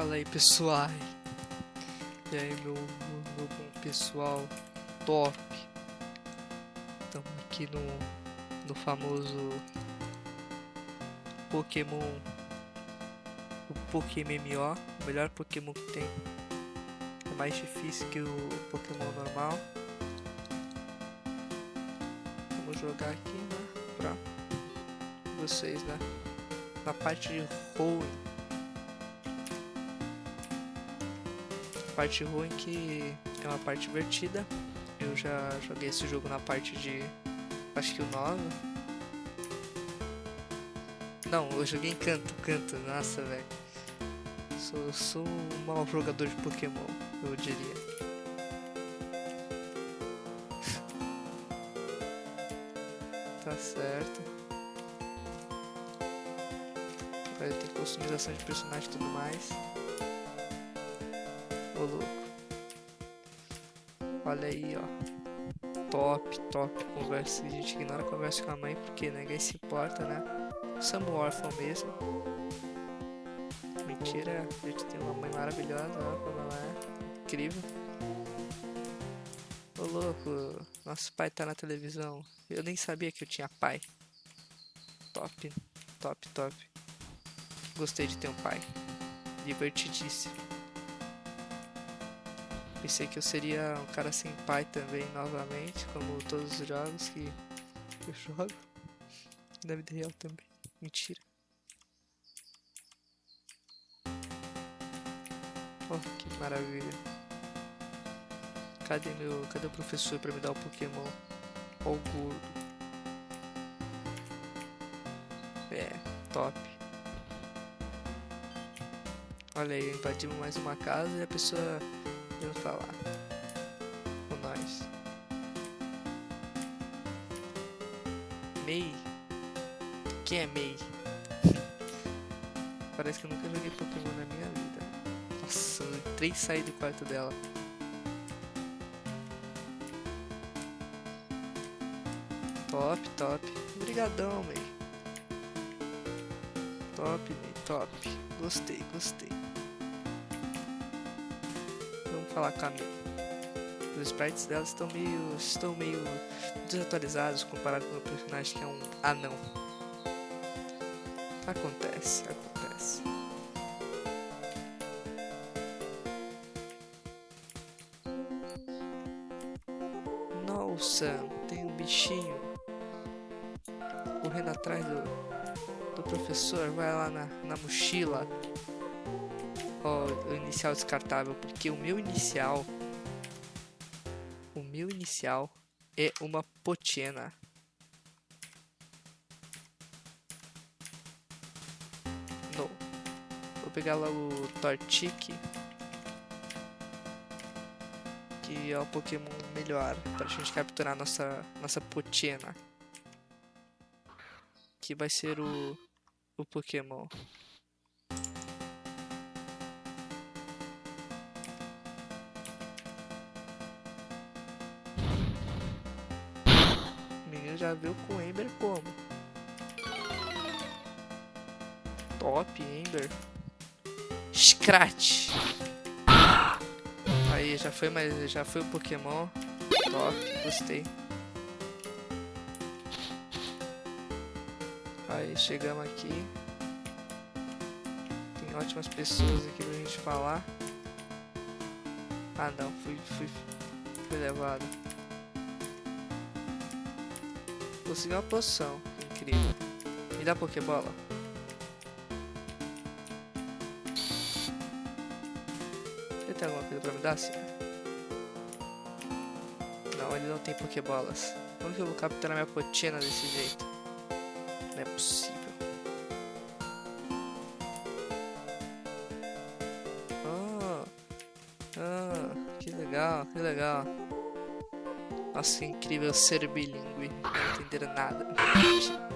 Fala aí pessoal. E aí meu, meu, meu pessoal top. Estamos aqui no, no famoso Pokémon o Pokémon o melhor Pokémon que tem. É mais difícil que o Pokémon normal. Vamos jogar aqui, né? Pra vocês, né? Na parte de Hoenn. Parte ruim que é uma parte divertida. Eu já joguei esse jogo na parte de. Acho que o 9. Não, eu joguei em canto, canto, nossa, velho. Sou, sou um mau jogador de Pokémon, eu diria. tá certo. Vai ter customização de personagem e tudo mais. Ô louco. Olha aí, ó. Top, top. Conversa. A gente ignora a conversa com a mãe porque ninguém se importa, né? Somos órfãos mesmo. Mentira, a gente tem uma mãe maravilhosa, ó, como ela é. Incrível. Ô louco, nosso pai tá na televisão. Eu nem sabia que eu tinha pai. Top, top, top. Gostei de ter um pai. Divertidíssimo. Pensei que eu seria um cara sem pai também, novamente, como todos os jogos que eu jogo. Na vida real também. Mentira. Oh, que maravilha. Cadê meu. Cadê o professor pra me dar o Pokémon? Ó o gordo. É, top. Olha aí, invadimos mais uma casa e a pessoa eu falar com nós. Mei? Quem é Mei? Parece que eu nunca joguei Pokémon na minha vida. Nossa, eu entrei e do quarto dela. Top, top. Obrigadão, Mei. Top, Mei, top. Gostei, gostei falar com a Os sprites dela estão meio, estão meio desatualizados comparado com o personagem que é um anão. Acontece, acontece. Nossa, tem um bichinho correndo atrás do, do professor. Vai lá na, na mochila o inicial descartável, porque o meu inicial o meu inicial é uma Potiena. No. Vou pegar logo o Torchic. Que é o Pokémon melhor para a gente capturar nossa nossa Potiena. Que vai ser o o Pokémon já viu com Ember como. Top, Ember. Scratch. Aí, já foi, mas já foi o Pokémon. Top, gostei. Aí, chegamos aqui. Tem ótimas pessoas aqui pra gente falar. Ah não, fui, fui, fui levado. Consegui uma poção. Incrível. Me dá Pokébola. Ele tem alguma coisa pra me dar, sim? Não, ele não tem Pokébolas. Como que eu vou capturar minha potina desse jeito? Não é possível. Ah, ah, que legal, que legal. Nossa, que incrível ser bilíngue. Não entenderam nada.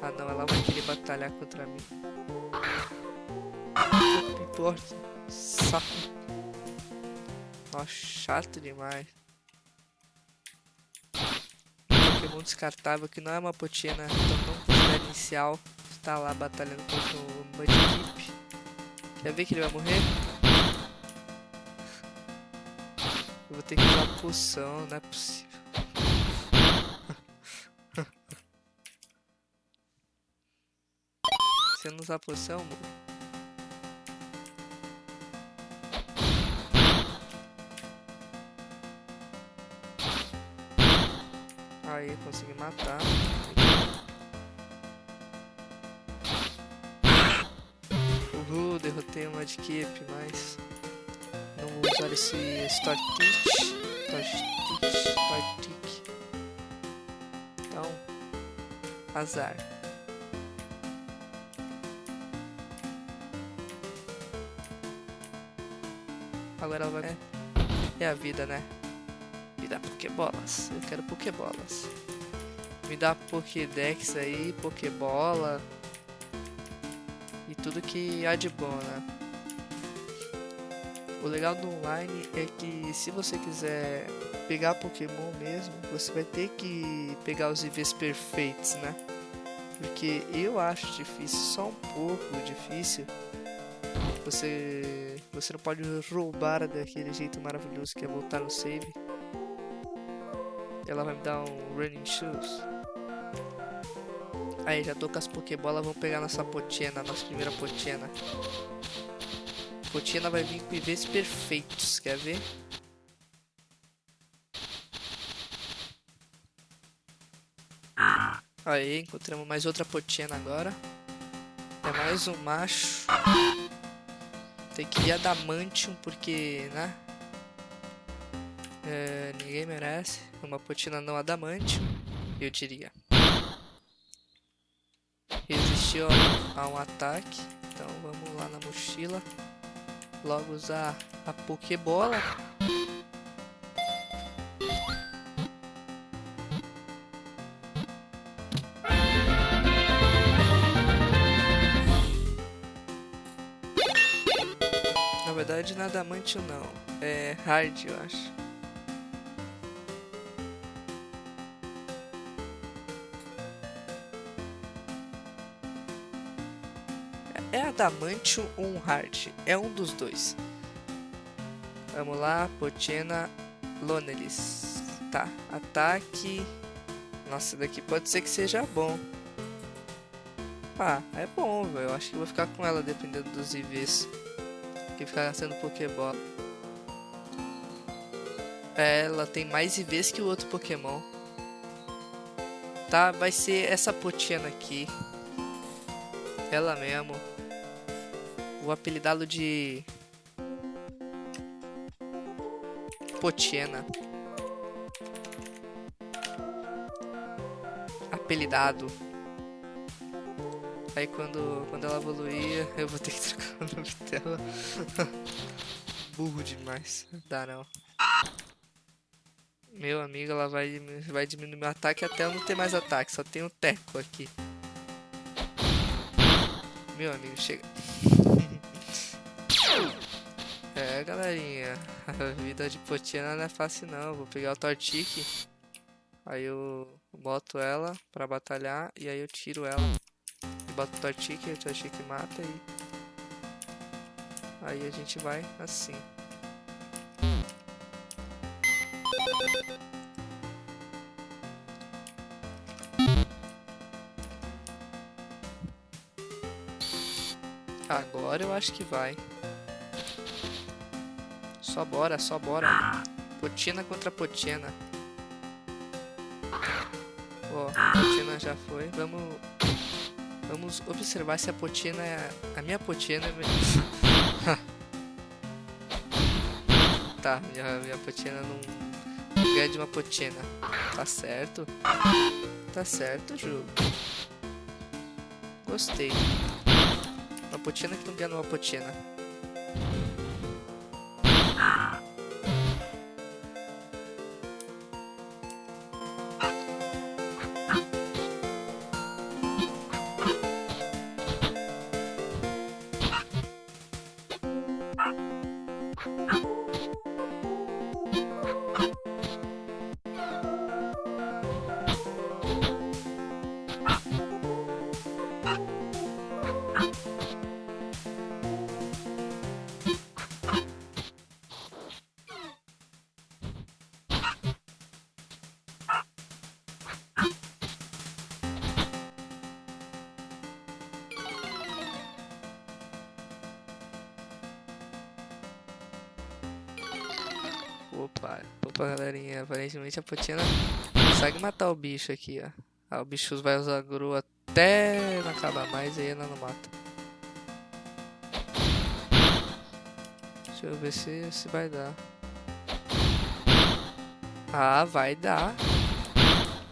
Ah não, ela vai querer batalhar contra mim. Não importa. Saco. Nossa, chato demais. Pokémon descartável que não é uma potina, não considera inicial. Está lá batalhando contra o Mudkip. Quer ver que ele vai morrer? Eu vou ter que usar poção, não é possível. Eu não usar poção, morro. Aí, consegui matar. Uhul, derrotei uma de Keep, mas não vou usar esse Start Teach. Então, azar. Ela vai... É a vida, né? Me dá Pokébolas. Eu quero Pokébolas. Me dá Pokédex aí, Pokébola. E tudo que há de bom, né? O legal do online é que se você quiser pegar Pokémon mesmo, você vai ter que pegar os IVs perfeitos, né? Porque eu acho difícil, só um pouco difícil. Você, você não pode roubar daquele jeito maravilhoso que é voltar no save. Ela vai me dar um Running Shoes. Aí, já tô com as Pokébolas, vamos pegar nossa Potiena, nossa primeira Potiena. Potiena vai vir com IVs perfeitos, quer ver? Aí, encontramos mais outra Potiena agora. É mais um macho. Tem que ir Adamantium, porque, né? É, ninguém merece uma potina não adamante, eu diria. Resistiu a um ataque, então vamos lá na mochila. Logo usar a Pokébola. Na verdade, nada amante não. É hard, eu acho. É Adamantium ou um Hard? É um dos dois. Vamos lá, Potina Lonelis. Tá, ataque. Nossa, daqui pode ser que seja bom. Ah, é bom, velho. Eu acho que vou ficar com ela dependendo dos IVs. Que ficar sendo Pokébola. É, ela tem mais IVs que o outro Pokémon. Tá, vai ser essa Potina aqui. Ela mesmo. Vou apelidá-lo de... Potiena. Apelidado. Aí quando, quando ela evoluir, eu vou ter que trocar o nome dela. Burro demais. Dá não. Meu amigo, ela vai, vai diminuir meu ataque até eu não ter mais ataque. Só tem um teco aqui. Meu amigo, chega. É, galerinha, a vida de Potiana não é fácil não. Vou pegar o Tortique, aí eu boto ela pra batalhar e aí eu tiro ela. Boto o Tortique, o Tortique mata e... Aí a gente vai assim. Agora eu acho que vai. Só bora, só bora. Potina contra Potina. Ó, a Potina já foi. Vamos... Vamos observar se a Potina é... A minha Potina é... tá, minha, minha Potina não... Ganha de uma Potina. Tá certo. Tá certo, jogo. Gostei. Uma Potina que não ganha uma Potina. Opa, galerinha. Aparentemente a Potina consegue matar o bicho aqui, ó. Ah, o bicho vai usar gru até não acabar mais e ela não mata. Deixa eu ver se, se vai dar. Ah, vai dar.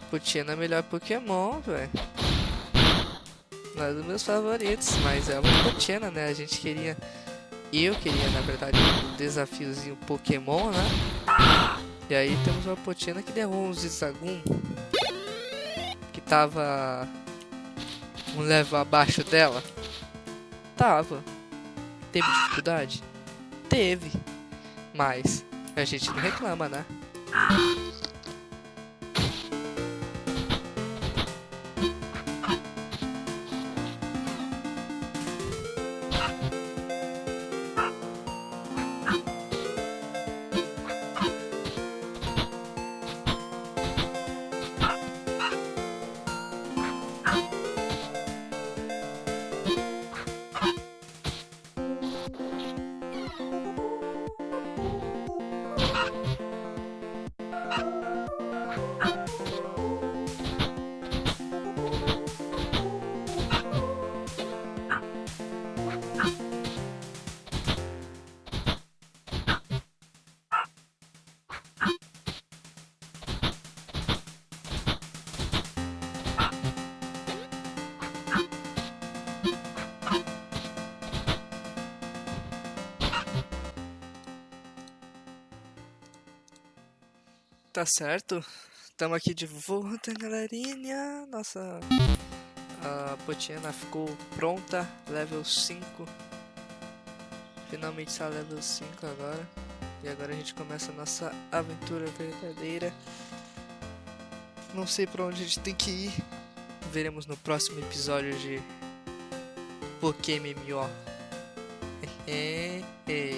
Potina é melhor Pokémon, velho. Não é dos meus favoritos, mas é uma Potina, né? A gente queria... Eu queria, na verdade, um desafiozinho Pokémon, né? E aí temos uma Potina que derrubou um Zizagum. Que tava... Um level abaixo dela. Tava. Teve dificuldade? Teve. Mas a gente não reclama, né? Tá certo. Estamos aqui de volta, galerinha. Nossa a Potiana ficou pronta, level 5. Finalmente está level 5 agora. E agora a gente começa a nossa aventura verdadeira. Não sei para onde a gente tem que ir. Veremos no próximo episódio de Pokémon. É, é.